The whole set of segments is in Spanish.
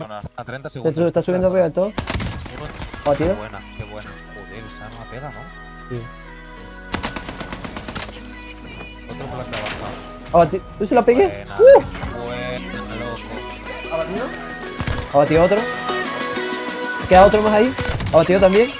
Zona. A 30 Está, segundos. está subiendo arriba del todo. Uno- Qué buena, qué buena. Joder, esa arma pega, ¿no? Sí. Otro por la que ha bajado. Abati- ¿Tú se lo pegué? Buena, ¡Uh! buena, loco. ¿Abatido? Abatido otro. Queda otro más ahí. Abatido también.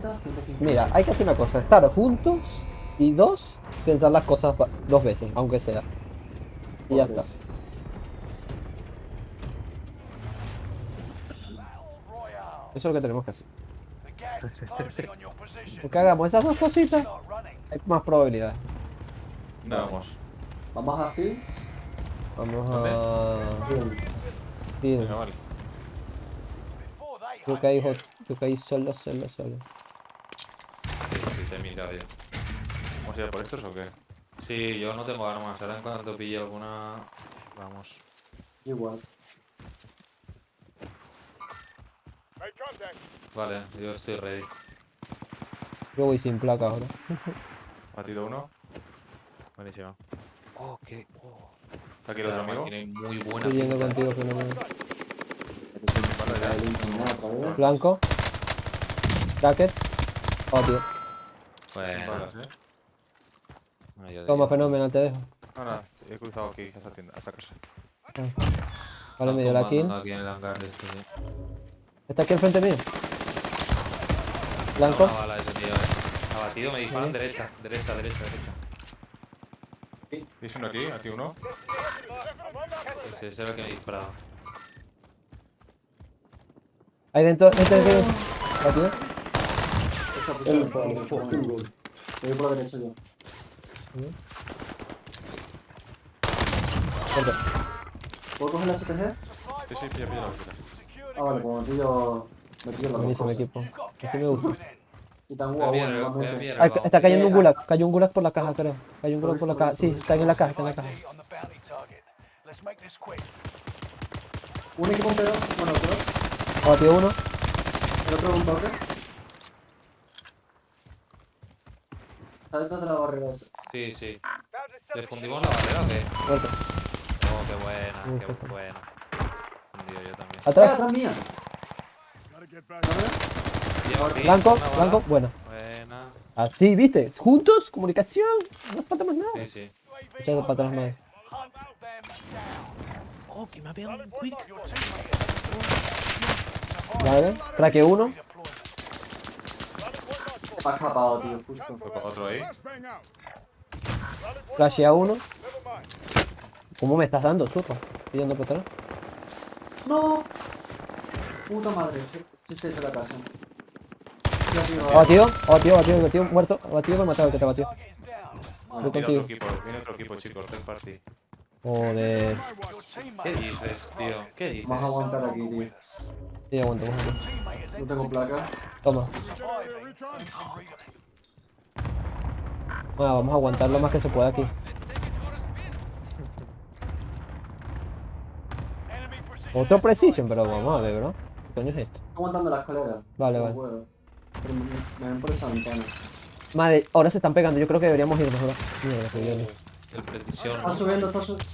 130, 150. Mira, hay que hacer una cosa. Estar juntos y dos, pensar las cosas dos veces, aunque sea. Y ya está. Eso es lo que tenemos que hacer. Porque hagamos esas dos cositas, hay más probabilidades. Vamos. Vamos a Fields. Vamos a... Fields. Fields. Jo- creo que ahí solo, solo, solo. Sí, sí, te he mirado yo. ¿Vamos a ir a por estos o qué? Sí, yo no tengo armas. Ahora en cuanto pille alguna. Vamos. Igual. Vale, yo estoy ready. Yo voy sin placa ahora. Batido uno. Buenísimo. Oh, qué. Oh. ¿Está aquí el otro amigo? Tiene muy buena Estoy yendo pinta. contigo, fenómeno. Blanco. Bracket. Oh, tío. Bueno. ¿eh? Bueno, yo Toma, fenómeno, te dejo. Ahora, he cruzado aquí, hasta tienda, hasta casa. Vale, me dio la kill. Aquí en el hangar de este, tío. Está aquí enfrente mío. Blanco. Una bala ese tío, eh. Abatido, me disparan derecha, derecha, derecha, derecha. ¿Veis uno aquí? Aquí uno. Ese, ese era el que me disparaba. Ahí dentro, este dentro. Batido. Esa posición por la derecha. Voy por la derecha yo. Muerto. ¿Puedo coger la STG? Sí, sí, pilla, pilla la. Ah, vale, pues me pillo. Me pillo la Buenísimo equipo. Así me gusta. Y tan guau, bueno, Ah, está cayendo un gulag. Cayó un gulag por la caja, creo. Cayó un gulag por la caja. Sí, está en la caja, está en la caja. Un equipo entero, bueno, dos. Abatido uno. El otro un toque. Está detrás de la barrera esa. Sí, sí. ¿Le fundimos la barrera o qué? Muerto. Oh, qué buena, qué Perfecto. buena. Fundido yo también. ¡Ah, Atrás. atrás mía! Llevo Blanco, blanco. Bueno. Buena. Así, ¿viste? Juntos, comunicación. No falta más nada. Sí, sí. Echado para atrás más. Oh, que me ha pegado un quick. Vale. Traque uno. Me ha escapado, tío, justo. Otro ahí. Flash a uno. ¿Cómo me estás dando, zurro? Pidiendo por atrás. ¡No! Puta madre, sí, sí, de la casa. Estoy. Abatido, abatido, abatido, abatido, muerto. Abatido, me ha matado el que te Voy contigo. equipo, viene otro equipo, chicos, third party. Joder. ¿Qué dices, tío? ¿Qué dices? Vamos a aguantar aquí, tío. Sí, aguanta, aguanta. No tengo placa. Toma. Bueno, vamos a aguantar lo más que se pueda aquí. Otro precision, pero vamos a ver, bro. ¿Qué coño es esto? Estoy aguantando la escalera. Vale, No vale. puedo. Pero me, me ven por esa ventana. Madre, ahora se están pegando. Yo creo que deberíamos irnos, bro. Mierda, que viene. El precisión. Está subiendo, está subiendo.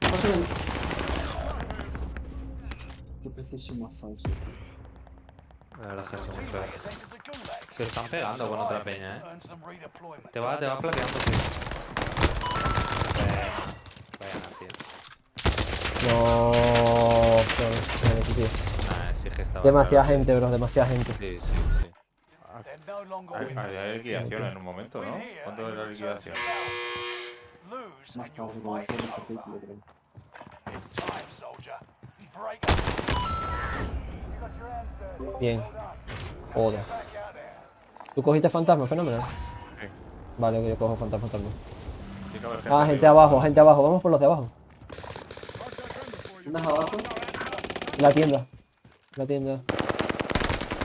Está subiendo. Qué precisión más falso. tío. La verdad es que es muy feo. Se están pegando con otra peña, eh. Te va, te va plateando, tío. Buena, tío. No. joder, joder, tío. Nah, sí que estaba. Demasiada gente, bro. Demasiada gente. Sí, sí, sí. Hay liquidación en un momento, ¿no? ¿Cuánto es la liquidación? Más tarde como hacer círculo, creo. Bien. Joder. ¿Tú cogiste fantasma? Fenómeno. Sí. Vale, que yo cojo fantasma también. Ah, gente abajo, gente abajo. Vamos por los de abajo. ¿Tienes abajo? La tienda. La tienda.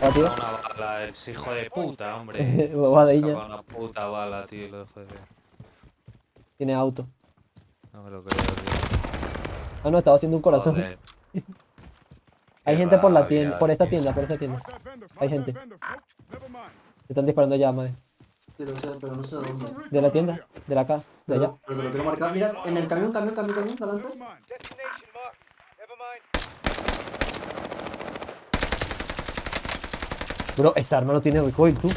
Abatido. Una bala, el hijo de puta, hombre. Bobadilla. Saca una puta bala, tío, lo dejo de ver. Tiene auto. No me lo creo, tío. Ah, no, estaba haciendo un corazón. Joder. Hay qué gente por la tienda, por esta tienda, por esta tienda. Hay gente. Te están disparando ya, lo sé, pero no sé de dónde. De la tienda, de la casa, de allá. Pero, pero te lo quiero marcar. Mira, en el camión, camión, camión, camión, delante. Bro, esta arma no tiene recoil, tú.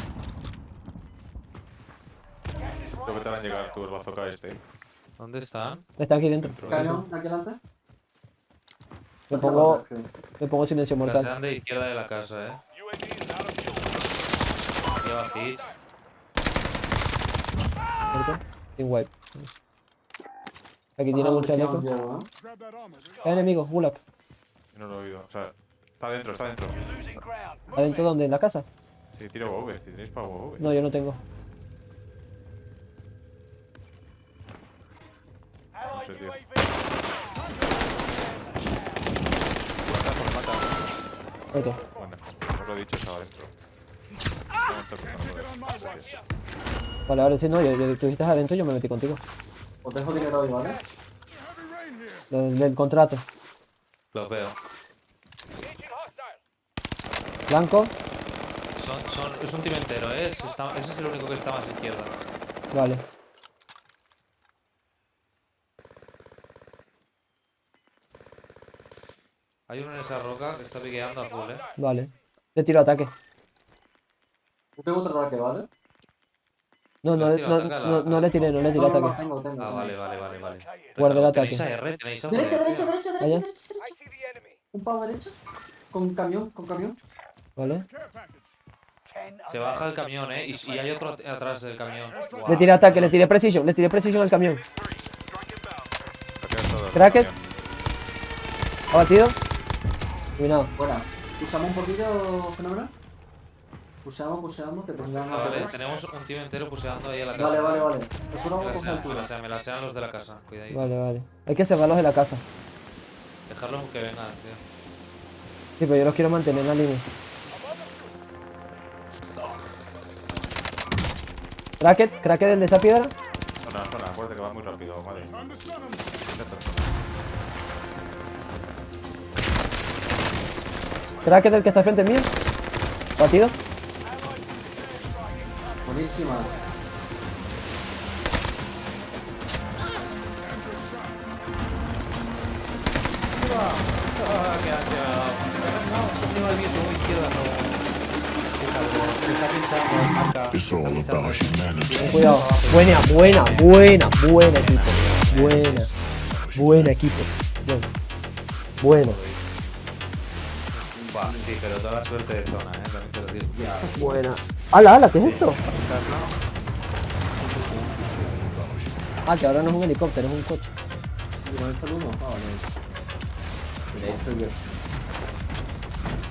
Creo que te van a llegar tu el bazooka este. ¿Dónde están? Está aquí dentro. Camión, de aquí delante. Me pongo, me pongo silencio La mortal. sean de izquierda de la casa, eh. Lleva. Muerto. Sin wipe. Aquí Ah, tiene un chaleco. Llevo, ¿eh? Hay enemigos, Gulag. Yo no lo he oído. O sea, está dentro, está dentro. ¿Adentro dónde? ¿En la casa? Sí, tiro WoW, si tenéis para WoW. No, yo no tengo. No sé, tío. Muerto. Bueno, os lo he dicho, estaba dentro. Está. Vale, vale, sí, no, yo, yo, tú estás adentro, yo me metí contigo. Os dejo dinero hoy, ¿vale? Del, del contrato. Los veo. Blanco. Son, son, es un team entero, eh. Ese, está- ese es el único que está más a izquierda. Vale. Hay uno en esa roca que está piqueando a full, eh. Vale. Le tiro ataque. Yo tengo otro ataque, ¿vale? No, no, Le tiro no, no, no le tiré, no le tiré ataque. tengo, tengo. Ah, vale, vale, vale, vale. Guarda el ¿Tenéis ataque. Algo Derecha, de- derecha, derecha, derecha, derecha, derecha. Un pavo derecha. Con camión, con camión. Vale. Se baja el camión, eh. Y, y hay otro at- atrás del camión. Le tiré ataque, le tiré precision, le tiré precision al camión. Cracket. Abatido. Eliminado. Buena. ¿Usamos un poquillo fenomenal? Puseamos, puseamos, que tengan Ah, vale, tenemos un team entero puseando ahí a la casa. Vale, vale, vale. Eso Me lo la vamos a coger sean, me la altura. sean, me la sean los de la casa. Cuidadito. Vale, vale. Hay que cerrarlos de la casa. Dejarlos que vengan, tío. Sí, pero yo los quiero mantener en la línea. Cracket, cracket del de esa piedra. Zona, zona, acuérdate que va muy rápido, madre. Cracket del que está frente mío. Batido. Buenísima. Ah, qué ha dado. No, se me va el viento, muy izquierda, no. Humanity. Cuidado. Buena, buena, buena, buena equipo. Buena. Buena equipo. Bueno. Bueno. Buah, sí, pero toda la suerte de zona, eh. También te lo digo. Buena. ¡Hala, hala! ¿Qué es esto? Ah, que ahora no es un helicóptero, es un coche. Ah.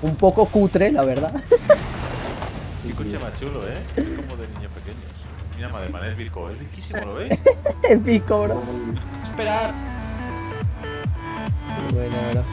Un poco cutre, la verdad. Qué coche más chulo, eh. Es como de niños pequeños. Mira, madre, man, es Virco. Es riquísimo, ¿lo ves? Épico, bro. Esperar. Buena.